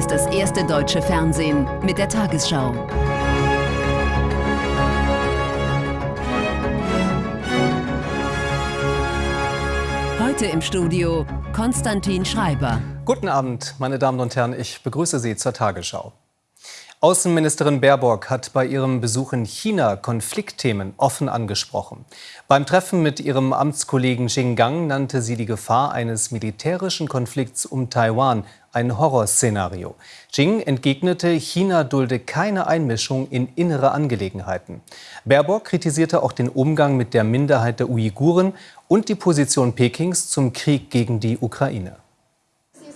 ist das erste deutsche Fernsehen mit der Tagesschau. Heute im Studio Konstantin Schreiber. Guten Abend, meine Damen und Herren, ich begrüße Sie zur Tagesschau. Außenministerin Baerbock hat bei ihrem Besuch in China Konfliktthemen offen angesprochen. Beim Treffen mit ihrem Amtskollegen Xing Gang nannte sie die Gefahr eines militärischen Konflikts um Taiwan ein Horrorszenario. Xing entgegnete, China dulde keine Einmischung in innere Angelegenheiten. Baerbock kritisierte auch den Umgang mit der Minderheit der Uiguren und die Position Pekings zum Krieg gegen die Ukraine.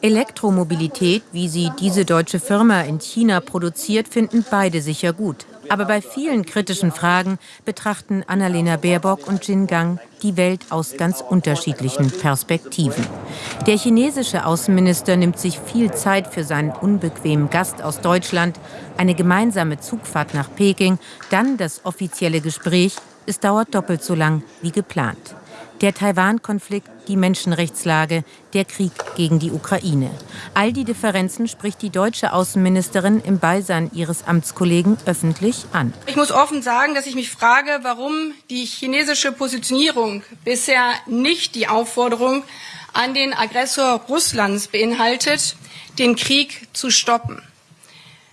Elektromobilität, wie sie diese deutsche Firma in China produziert, finden beide sicher gut. Aber bei vielen kritischen Fragen betrachten Annalena Baerbock und Jin Gang die Welt aus ganz unterschiedlichen Perspektiven. Der chinesische Außenminister nimmt sich viel Zeit für seinen unbequemen Gast aus Deutschland, eine gemeinsame Zugfahrt nach Peking, dann das offizielle Gespräch. Es dauert doppelt so lang wie geplant. Der Taiwan-Konflikt, die Menschenrechtslage, der Krieg gegen die Ukraine. All die Differenzen spricht die deutsche Außenministerin im Beisein ihres Amtskollegen öffentlich an. Ich muss offen sagen, dass ich mich frage, warum die chinesische Positionierung bisher nicht die Aufforderung an den Aggressor Russlands beinhaltet, den Krieg zu stoppen.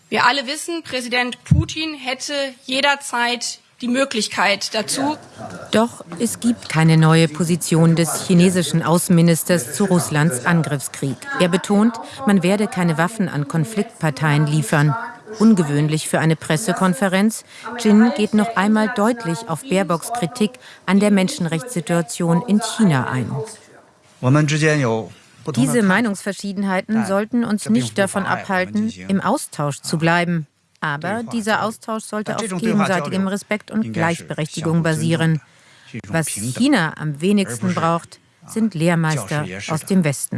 Wir alle wissen, Präsident Putin hätte jederzeit die Möglichkeit dazu. Doch es gibt keine neue Position des chinesischen Außenministers zu Russlands Angriffskrieg. Er betont, man werde keine Waffen an Konfliktparteien liefern. Ungewöhnlich für eine Pressekonferenz. Jin geht noch einmal deutlich auf Baerbocks Kritik an der Menschenrechtssituation in China ein. Diese Meinungsverschiedenheiten sollten uns nicht davon abhalten, im Austausch zu bleiben. Aber dieser Austausch sollte auf gegenseitigem Respekt und Gleichberechtigung basieren. Was China am wenigsten braucht, sind Lehrmeister aus dem Westen.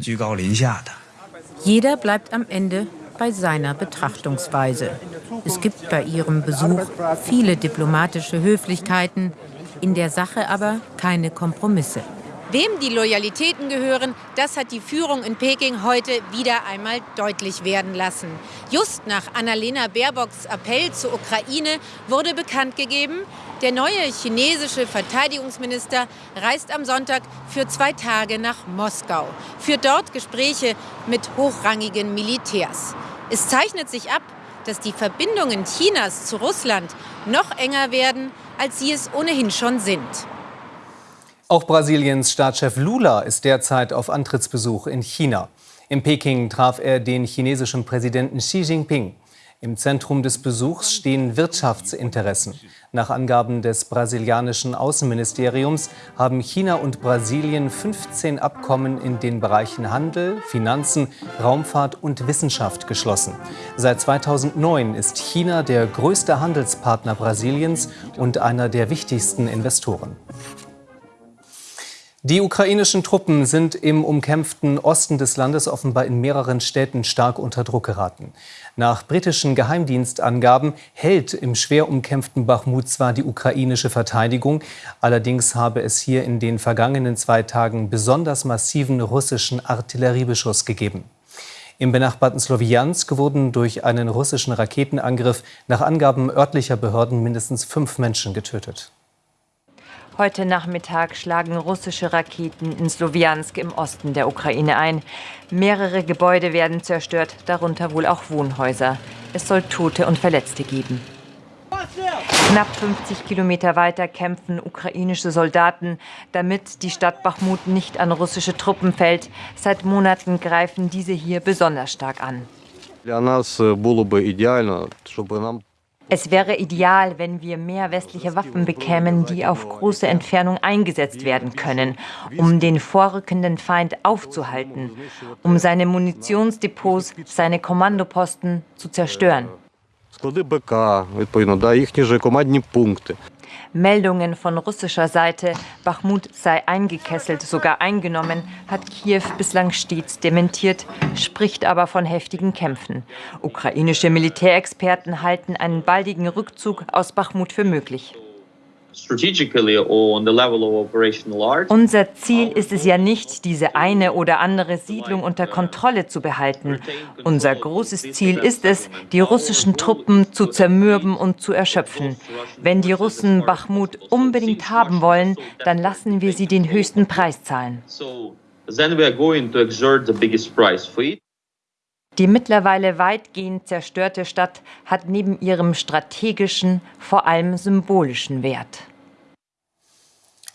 Jeder bleibt am Ende bei seiner Betrachtungsweise. Es gibt bei ihrem Besuch viele diplomatische Höflichkeiten, in der Sache aber keine Kompromisse. Wem die Loyalitäten gehören, das hat die Führung in Peking heute wieder einmal deutlich werden lassen. Just nach Annalena Baerbocks Appell zur Ukraine wurde bekannt gegeben, der neue chinesische Verteidigungsminister reist am Sonntag für zwei Tage nach Moskau, führt dort Gespräche mit hochrangigen Militärs. Es zeichnet sich ab, dass die Verbindungen Chinas zu Russland noch enger werden, als sie es ohnehin schon sind. Auch Brasiliens Staatschef Lula ist derzeit auf Antrittsbesuch in China. In Peking traf er den chinesischen Präsidenten Xi Jinping. Im Zentrum des Besuchs stehen Wirtschaftsinteressen. Nach Angaben des brasilianischen Außenministeriums haben China und Brasilien 15 Abkommen in den Bereichen Handel, Finanzen, Raumfahrt und Wissenschaft geschlossen. Seit 2009 ist China der größte Handelspartner Brasiliens und einer der wichtigsten Investoren. Die ukrainischen Truppen sind im umkämpften Osten des Landes offenbar in mehreren Städten stark unter Druck geraten. Nach britischen Geheimdienstangaben hält im schwer umkämpften Bachmut zwar die ukrainische Verteidigung, allerdings habe es hier in den vergangenen zwei Tagen besonders massiven russischen Artilleriebeschuss gegeben. Im benachbarten Slowiansk wurden durch einen russischen Raketenangriff nach Angaben örtlicher Behörden mindestens fünf Menschen getötet. Heute Nachmittag schlagen russische Raketen in Slowiansk im Osten der Ukraine ein. Mehrere Gebäude werden zerstört, darunter wohl auch Wohnhäuser. Es soll Tote und Verletzte geben. Knapp 50 Kilometer weiter kämpfen ukrainische Soldaten, damit die Stadt Bachmut nicht an russische Truppen fällt. Seit Monaten greifen diese hier besonders stark an. Для нас було би ідеально, щоб нам es wäre ideal, wenn wir mehr westliche Waffen bekämen, die auf große Entfernung eingesetzt werden können, um den vorrückenden Feind aufzuhalten, um seine Munitionsdepots, seine Kommandoposten zu zerstören. Склади БК, відповідно, да, їхні ж командні пункти. Meldungen von russischer Seite, Bachmut sei eingekesselt, sogar eingenommen, hat Kiew bislang stets dementiert, spricht aber von heftigen Kämpfen. Ukrainische Militärexperten halten einen baldigen Rückzug aus Bachmut für möglich. Unser Ziel ist es ja nicht, diese eine oder andere Siedlung unter Kontrolle zu behalten. Unser großes Ziel ist es, die russischen Truppen zu zermürben und zu erschöpfen. Wenn die Russen Bachmut unbedingt haben wollen, dann lassen wir sie den höchsten Preis zahlen. Die mittlerweile weitgehend zerstörte Stadt hat neben ihrem strategischen vor allem symbolischen Wert.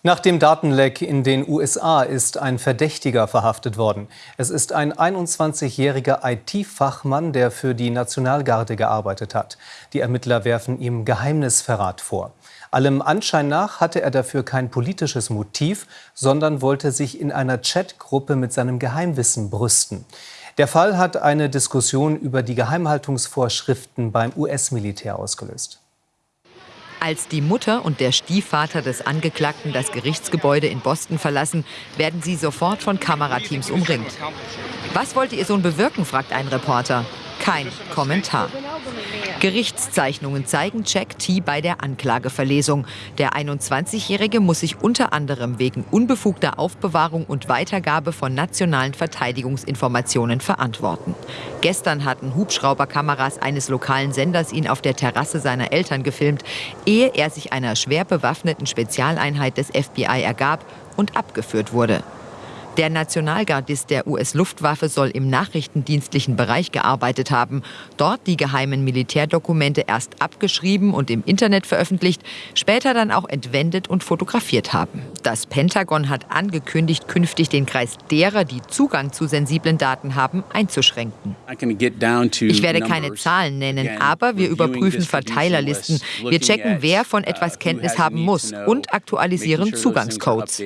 Nach dem Datenleck in den USA ist ein Verdächtiger verhaftet worden. Es ist ein 21-jähriger IT-Fachmann, der für die Nationalgarde gearbeitet hat. Die Ermittler werfen ihm Geheimnisverrat vor. Allem Anschein nach hatte er dafür kein politisches Motiv, sondern wollte sich in einer Chatgruppe mit seinem Geheimwissen brüsten. Der Fall hat eine Diskussion über die Geheimhaltungsvorschriften beim US-Militär ausgelöst. Als die Mutter und der Stiefvater des Angeklagten das Gerichtsgebäude in Boston verlassen, werden sie sofort von Kamerateams umringt. Was wollte ihr Sohn bewirken, fragt ein Reporter. Kein Kommentar. Gerichtszeichnungen zeigen Jack T. bei der Anklageverlesung. Der 21-Jährige muss sich unter anderem wegen unbefugter Aufbewahrung und Weitergabe von nationalen Verteidigungsinformationen verantworten. Gestern hatten Hubschrauberkameras eines lokalen Senders ihn auf der Terrasse seiner Eltern gefilmt, ehe er sich einer schwer bewaffneten Spezialeinheit des FBI ergab und abgeführt wurde. Der Nationalgardist der US-Luftwaffe soll im nachrichtendienstlichen Bereich gearbeitet haben, dort die geheimen Militärdokumente erst abgeschrieben und im Internet veröffentlicht, später dann auch entwendet und fotografiert haben. Das Pentagon hat angekündigt, künftig den Kreis derer, die Zugang zu sensiblen Daten haben, einzuschränken. Ich werde keine Zahlen nennen, aber wir überprüfen Verteilerlisten. Wir checken, wer von etwas Kenntnis haben muss und aktualisieren Zugangscodes.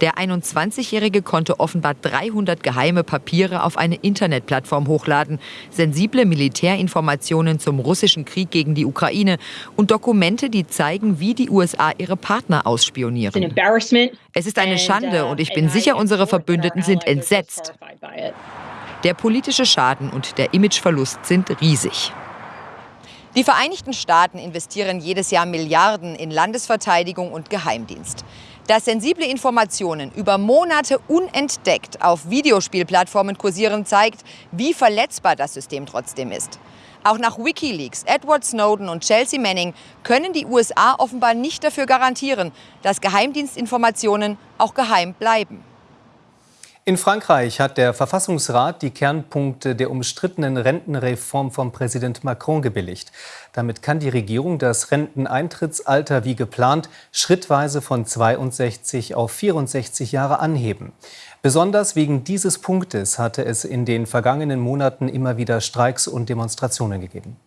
Der 21-Jährige konnte offenbar 300 geheime Papiere auf eine Internetplattform hochladen, sensible Militärinformationen zum russischen Krieg gegen die Ukraine und Dokumente, die zeigen, wie die USA ihre Partner ausspionieren. Es ist eine Schande und ich bin sicher, unsere Verbündeten sind entsetzt. Der politische Schaden und der Imageverlust sind riesig. Die Vereinigten Staaten investieren jedes Jahr Milliarden in Landesverteidigung und Geheimdienst. Dass sensible Informationen über Monate unentdeckt auf Videospielplattformen kursieren, zeigt, wie verletzbar das System trotzdem ist. Auch nach Wikileaks, Edward Snowden und Chelsea Manning können die USA offenbar nicht dafür garantieren, dass Geheimdienstinformationen auch geheim bleiben. In Frankreich hat der Verfassungsrat die Kernpunkte der umstrittenen Rentenreform von Präsident Macron gebilligt. Damit kann die Regierung das Renteneintrittsalter wie geplant schrittweise von 62 auf 64 Jahre anheben. Besonders wegen dieses Punktes hatte es in den vergangenen Monaten immer wieder Streiks und Demonstrationen gegeben.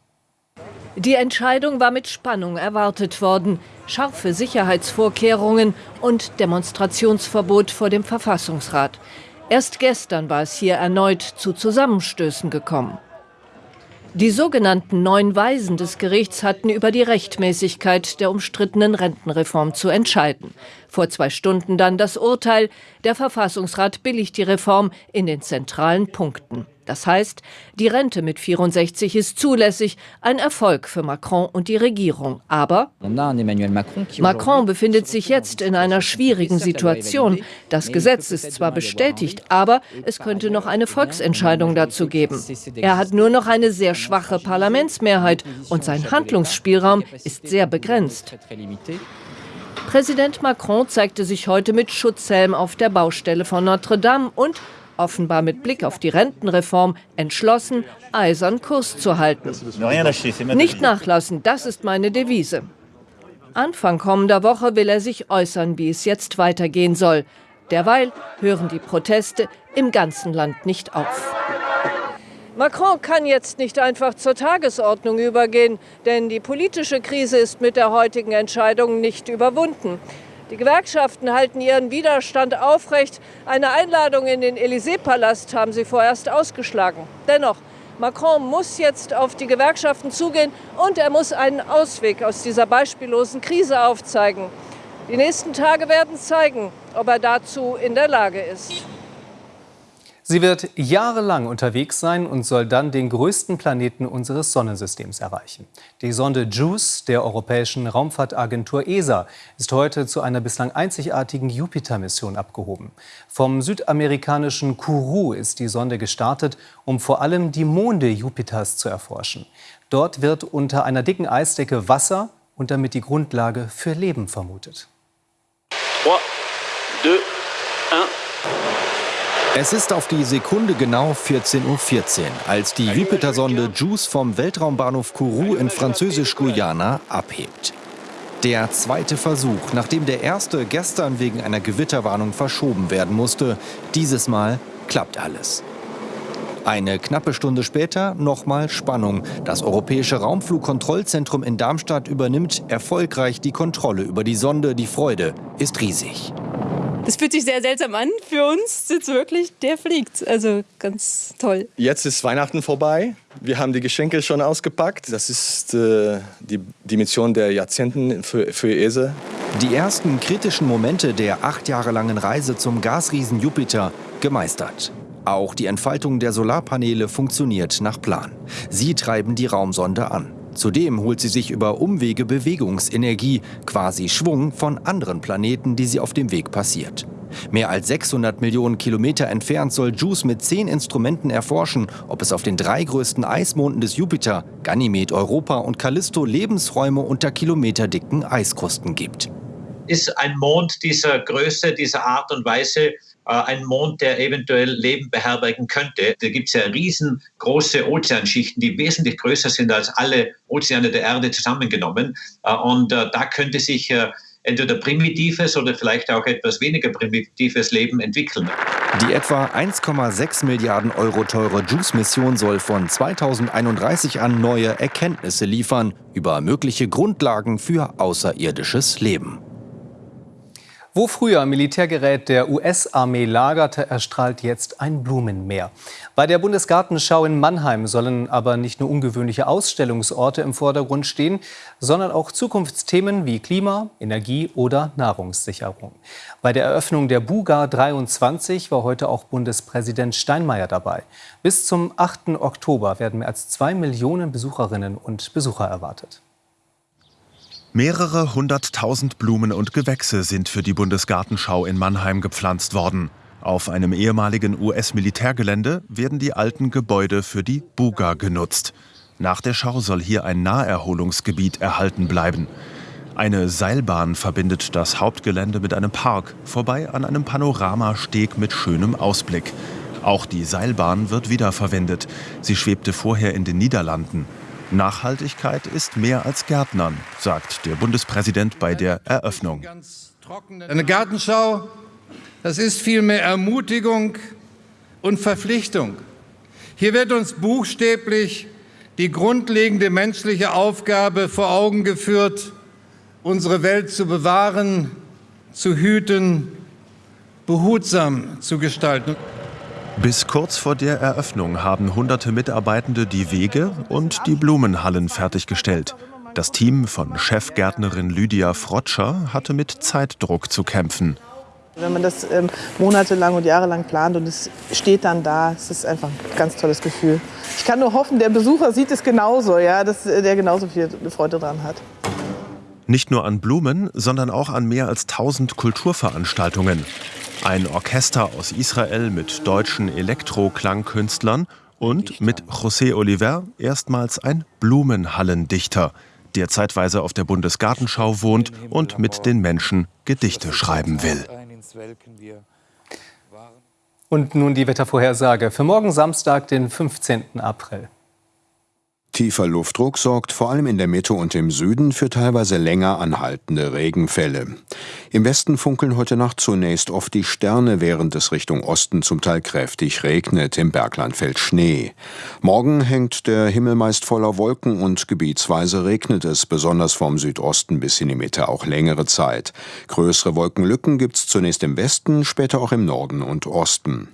Die Entscheidung war mit Spannung erwartet worden. Scharfe Sicherheitsvorkehrungen und Demonstrationsverbot vor dem Verfassungsrat. Erst gestern war es hier erneut zu Zusammenstößen gekommen. Die sogenannten neun Weisen des Gerichts hatten über die Rechtmäßigkeit der umstrittenen Rentenreform zu entscheiden. Vor zwei Stunden dann das Urteil, der Verfassungsrat billigt die Reform in den zentralen Punkten. Das heißt, die Rente mit 64 ist zulässig, ein Erfolg für Macron und die Regierung. Aber Macron befindet sich jetzt in einer schwierigen Situation. Das Gesetz ist zwar bestätigt, aber es könnte noch eine Volksentscheidung dazu geben. Er hat nur noch eine sehr schwache Parlamentsmehrheit und sein Handlungsspielraum ist sehr begrenzt. Präsident Macron zeigte sich heute mit Schutzhelm auf der Baustelle von Notre Dame und offenbar mit Blick auf die Rentenreform, entschlossen, eisern Kurs zu halten. Nicht nachlassen, das ist meine Devise. Anfang kommender Woche will er sich äußern, wie es jetzt weitergehen soll. Derweil hören die Proteste im ganzen Land nicht auf. Macron kann jetzt nicht einfach zur Tagesordnung übergehen, denn die politische Krise ist mit der heutigen Entscheidung nicht überwunden. Die Gewerkschaften halten ihren Widerstand aufrecht. Eine Einladung in den Élysée-Palast haben sie vorerst ausgeschlagen. Dennoch, Macron muss jetzt auf die Gewerkschaften zugehen und er muss einen Ausweg aus dieser beispiellosen Krise aufzeigen. Die nächsten Tage werden zeigen, ob er dazu in der Lage ist. Sie wird jahrelang unterwegs sein und soll dann den größten Planeten unseres Sonnensystems erreichen. Die Sonde JUICE der Europäischen Raumfahrtagentur ESA ist heute zu einer bislang einzigartigen Jupiter-Mission abgehoben. Vom südamerikanischen Kourou ist die Sonde gestartet, um vor allem die Monde Jupiters zu erforschen. Dort wird unter einer dicken Eisdecke Wasser und damit die Grundlage für Leben vermutet. 3, 2, 1. Es ist auf die Sekunde genau 14.14 Uhr, .14, als die Jupiter-Sonde JUICE vom Weltraumbahnhof Kourou in Französisch-Guyana abhebt. Der zweite Versuch, nachdem der erste gestern wegen einer Gewitterwarnung verschoben werden musste. Dieses Mal klappt alles. Eine knappe Stunde später nochmal Spannung. Das Europäische Raumflugkontrollzentrum in Darmstadt übernimmt erfolgreich die Kontrolle über die Sonde. Die Freude ist riesig. Das fühlt sich sehr seltsam an für uns. Jetzt wirklich, der fliegt. Also ganz toll. Jetzt ist Weihnachten vorbei. Wir haben die Geschenke schon ausgepackt. Das ist äh, die, die Mission der Jahrzehnten für, für ESA. Die ersten kritischen Momente der acht Jahre langen Reise zum Gasriesen Jupiter gemeistert. Auch die Entfaltung der Solarpaneele funktioniert nach Plan. Sie treiben die Raumsonde an. Zudem holt sie sich über Umwege Bewegungsenergie, quasi Schwung, von anderen Planeten, die sie auf dem Weg passiert. Mehr als 600 Millionen Kilometer entfernt soll JUICE mit zehn Instrumenten erforschen, ob es auf den drei größten Eismonden des Jupiter, Ganymed, Europa und Callisto, Lebensräume unter kilometerdicken Eiskrusten gibt. Ist ein Mond dieser Größe, dieser Art und Weise ein Mond, der eventuell Leben beherbergen könnte. Da gibt es ja riesengroße Ozeanschichten, die wesentlich größer sind als alle Ozeane der Erde zusammengenommen. Äh, und äh, da könnte sich entweder primitives oder vielleicht auch etwas weniger primitives Leben entwickeln. Die etwa 1,6 Milliarden Euro teure JUICE-Mission soll von 2031 an neue Erkenntnisse liefern über mögliche Grundlagen für außerirdisches Leben. Wo früher Militärgerät der US-Armee lagerte, erstrahlt jetzt ein Blumenmeer. Bei der Bundesgartenschau in Mannheim sollen aber nicht nur ungewöhnliche Ausstellungsorte im Vordergrund stehen, sondern auch Zukunftsthemen wie Klima, Energie oder Nahrungssicherung. Bei der Eröffnung der Buga 23 war heute auch Bundespräsident Steinmeier dabei. Bis zum 8. Oktober werden mehr als zwei Millionen Besucherinnen und Besucher erwartet. Mehrere hunderttausend Blumen und Gewächse sind für die Bundesgartenschau in Mannheim gepflanzt worden. Auf einem ehemaligen US-Militärgelände werden die alten Gebäude für die Buga genutzt. Nach der Schau soll hier ein Naherholungsgebiet erhalten bleiben. Eine Seilbahn verbindet das Hauptgelände mit einem Park, vorbei an einem Panoramasteg mit schönem Ausblick. Auch die Seilbahn wird wiederverwendet. Sie schwebte vorher in den Niederlanden. Nachhaltigkeit ist mehr als Gärtnern, sagt der Bundespräsident bei der Eröffnung. Eine Gartenschau, das ist vielmehr Ermutigung und Verpflichtung. Hier wird uns buchstäblich die grundlegende menschliche Aufgabe vor Augen geführt, unsere Welt zu bewahren, zu hüten, behutsam zu gestalten. Bis kurz vor der Eröffnung haben hunderte Mitarbeitende die Wege und die Blumenhallen fertiggestellt. Das Team von Chefgärtnerin Lydia Frotscher hatte mit Zeitdruck zu kämpfen. Wenn man das ähm, monatelang und jahrelang plant und es steht dann da, es ist einfach ein ganz tolles Gefühl. Ich kann nur hoffen, der Besucher sieht es genauso, ja, dass der genauso viel Freude dran hat. Nicht nur an Blumen, sondern auch an mehr als 1000 Kulturveranstaltungen. Ein Orchester aus Israel mit deutschen Elektro-Klangkünstlern und mit José Oliver erstmals ein Blumenhallendichter, der zeitweise auf der Bundesgartenschau wohnt und mit den Menschen Gedichte schreiben will. Und nun die Wettervorhersage für morgen Samstag, den 15. April. Tiefer Luftdruck sorgt vor allem in der Mitte und im Süden für teilweise länger anhaltende Regenfälle. Im Westen funkeln heute Nacht zunächst oft die Sterne, während es Richtung Osten zum Teil kräftig regnet. Im Bergland fällt Schnee. Morgen hängt der Himmel meist voller Wolken und gebietsweise regnet es, besonders vom Südosten bis in die Mitte auch längere Zeit. Größere Wolkenlücken gibt's zunächst im Westen, später auch im Norden und Osten.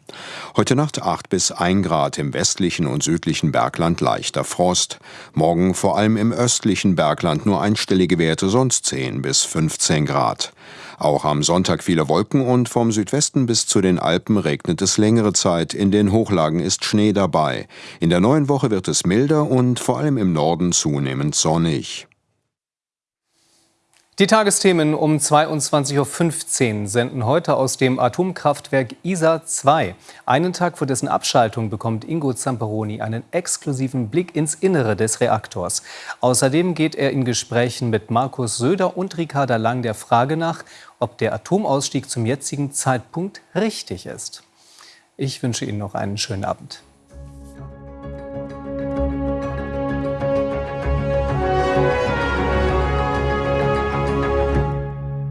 Heute Nacht 8 bis 1 Grad im westlichen und südlichen Bergland leichter Frost. Morgen vor allem im östlichen Bergland nur einstellige Werte, sonst 10 bis 15 Grad. Auch am Sonntag viele Wolken und vom Südwesten bis zu den Alpen regnet es längere Zeit. In den Hochlagen ist Schnee dabei. In der neuen Woche wird es milder und vor allem im Norden zunehmend sonnig. Die Tagesthemen um 22.15 Uhr senden heute aus dem Atomkraftwerk ISA 2. Einen Tag vor dessen Abschaltung bekommt Ingo Zamperoni einen exklusiven Blick ins Innere des Reaktors. Außerdem geht er in Gesprächen mit Markus Söder und Ricarda Lang der Frage nach, ob der Atomausstieg zum jetzigen Zeitpunkt richtig ist. Ich wünsche Ihnen noch einen schönen Abend.